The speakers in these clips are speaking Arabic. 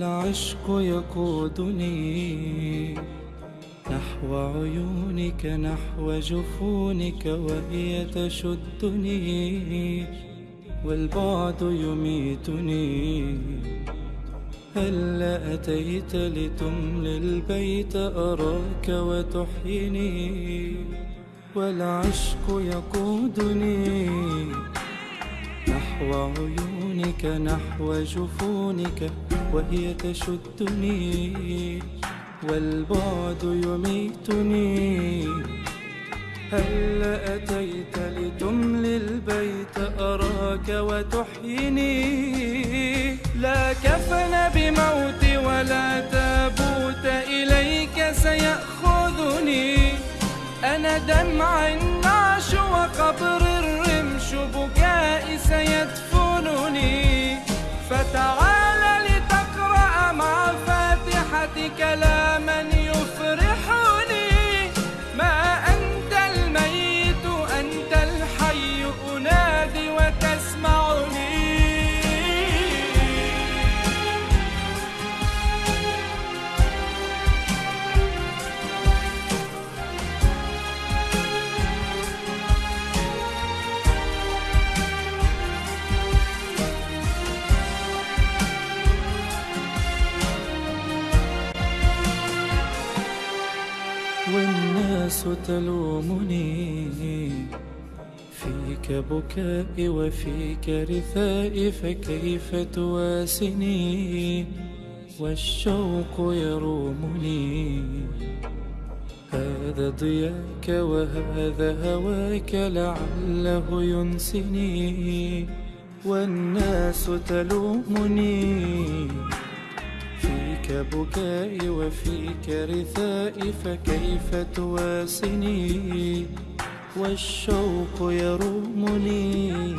والعشق يقودني نحو عيونك نحو جفونك وهي تشدني والبعد يميتني. هل أتيت لتملي البيت؟ أراك وتحيني والعشق يقودني نحو عيونك نحو جفونك. وهي تشدني والبعد يميتني. هل أتيت لتملي البيت أراك وتحيني لا كفن بموتي ولا تابوت إليك سيأخذني. أنا دمع النعش وقبر الرمش تلومني. فيك بكائي وفيك رثائي فكيف تواسني؟ والشوق يرومني. هذا ضياك وهذا هواك لعله ينسني. والناس تلومني. بكائي وفيك رثائي فكيف تواسني والشوق يرومني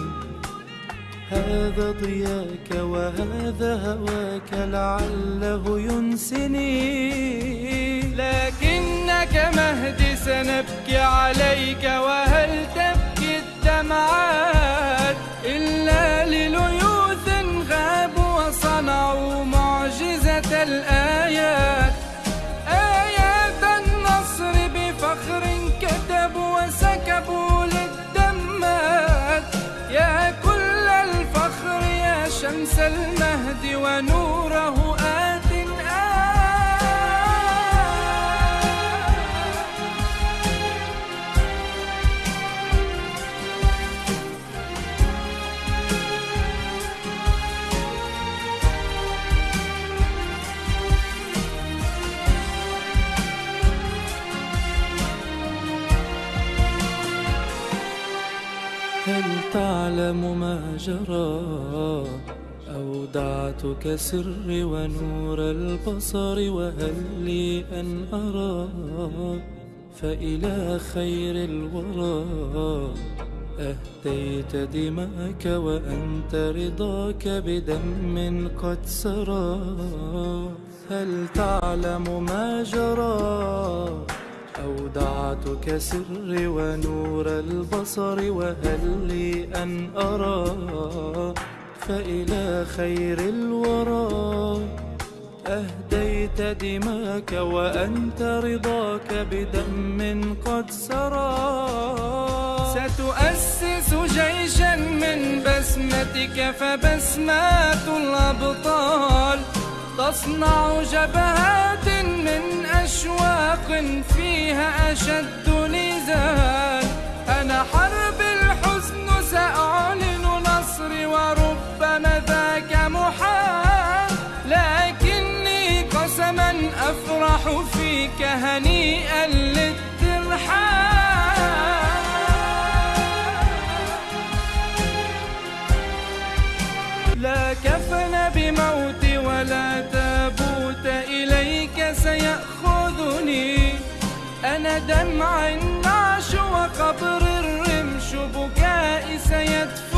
هذا ضياك وهذا هواك لعله ينسني. لكنك مهدي سنبكي عليك وهل تبكي الدمعات إلا لليوث شمس المهد ونوره أودعتك سري ونور البصر وهل لي أن أرى؟ فإلى خير الورى أهديت دماك وأنت رضاك بدم قد سرى. هل تعلم ما جرى؟ أودعتك سري ونور البصر وهل لي أن أرى؟ فإلى خير الورى. أهديت دماك وأنت رضاك بدم قد سرى. ستؤسس جيشا من بسمتك فبسمات الأبطال. تصنع جبهات من أشواق فيها أشد نزال. أنا حرب الحزن سأعلن أفرح فيك هنيئا للترحال لا كفن بموتي ولا تابوت إليك سيأخذني. أنا دمع النعش وقبر الرمش بكائي سيدفنني.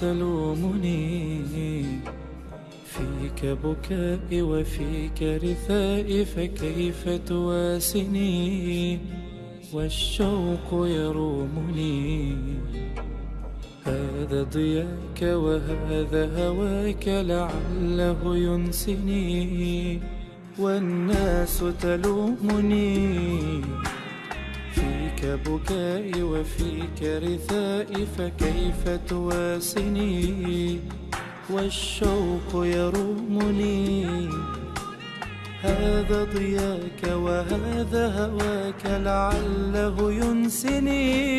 تلومني فيك بكائي وفيك رثائي فكيف تواسني؟ والشوق يرومني. هذا ضياك وهذا هواك لعله ينسني. والناس تلومني. بكائي وفيك رثائي فكيف تواسني والشوق يرومني هذا ضياك وهذا هواك لعله ينسني.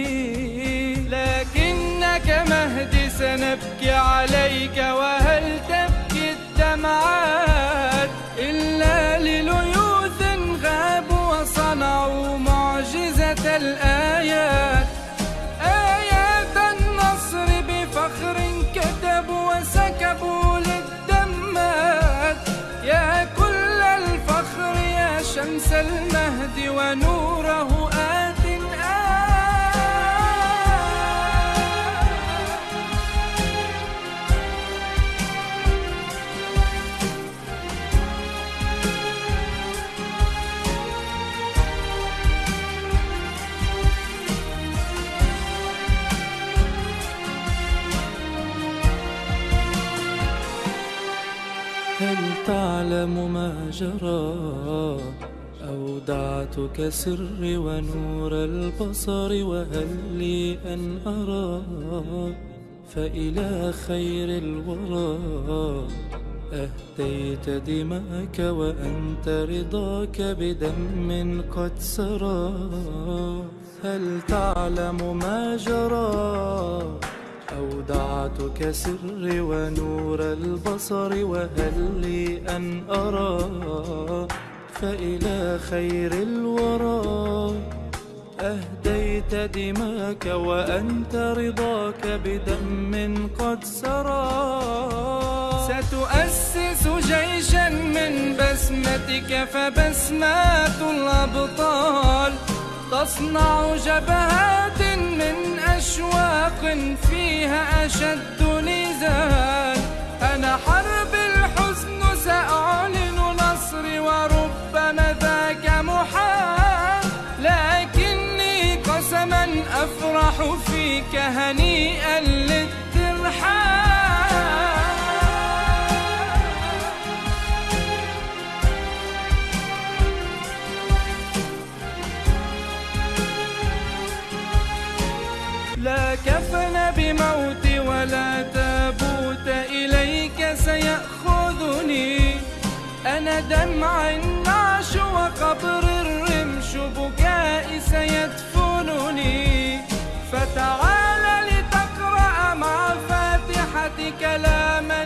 لكنك مهدي سنبكي عليك وهل تبكي الدمعات؟ إلا لليوث غابوا وصنعوا الآيات. آيات النصر بفخر كتبوا وسكبوا للدمات. يا كل الفخر يا شمس المهد ونوره ما جرى. أودعتك سري ونور البصر وهل لي أن أرى؟ فإلى خير الورى. أهديت دماك وأنت رضاك بدم قد سرى. هل تعلم ما جرى؟ أودعتك سري ونور البصر وهل لي أن أرى فإلى خير الورى؟ أهديت دماك وأنت رضاك بدم قد سرى. ستؤسس جيشا من بسمتك فبسمات الأبطال تصنع جبهات من أشواق فيها أشد نزال أنا حرب الحزن سأعلن نصري وربما ذاك محال. لكني قسما أفرح فيك هنيئا لا كفن بموتي ولا تابوت إليك سيأخذني. أنا دمع النعش وقبر الرمش بكائي سيدفنني. فتعال لتقرأ مع فاتحة كلاما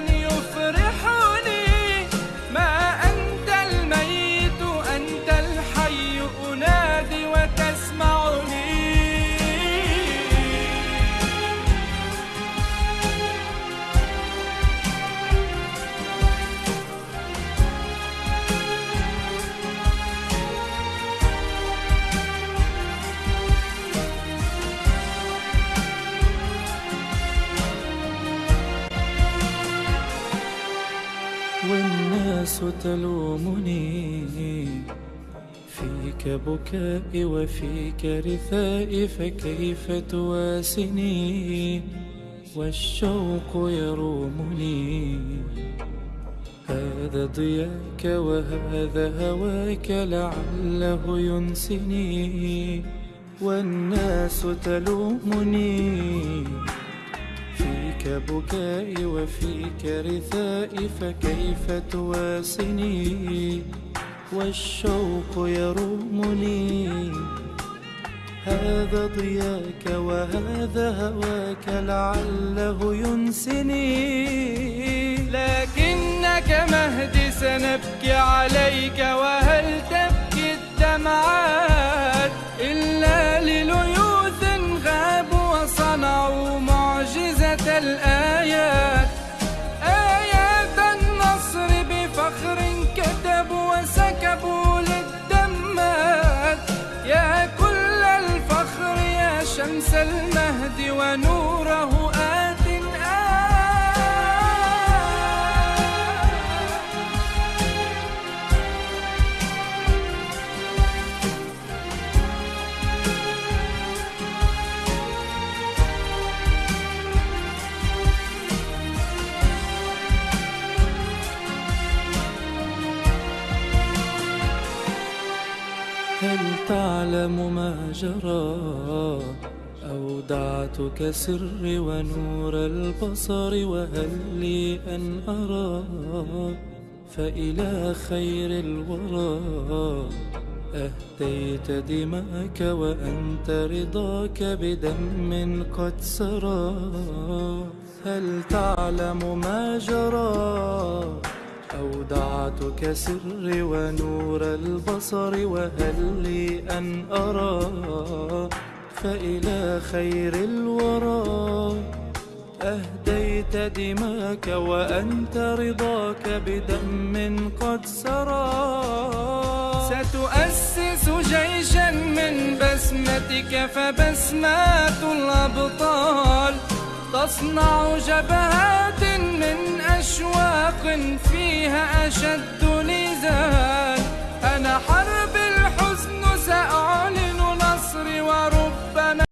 تلومني فيك بكائي وفيك رثائي فكيف تواسني؟ والشوق يرومني. هذا ضياك وهذا هواك لعله ينسني. والناس تلومني. فيك بكائي وفيك رثائي فكيف تواسني والشوق يرومني هذا ضياك وهذا هواك لعله ينسني. لكنك مهدي سنبكي عليك وهل تبكي الدمعات إلا لليوث الآيات. آيات النصر بفخر كتبوا وسكبوا للدمات يا كل الفخر يا شمس المهد ونوره تعلم ما جرى أودعتك سري ونور البصر وهل لي أن أرى؟ فإلى خير الورى أهديت دماك وأنت رضاك بدم قد سرى. هل تعلم ما جرى؟ أودعتك سري ونور البصر وهل لي أن أرى؟ فإلى خير الورى. أهديت دماك وأنت رضاك بدم قد سرى. ستؤسس جيشا من بسمتك فبسمات الأبطال. تصنع جبهات من أشواق فيها أشد نزال أنا حرب الحزن سأعلن نصري وربما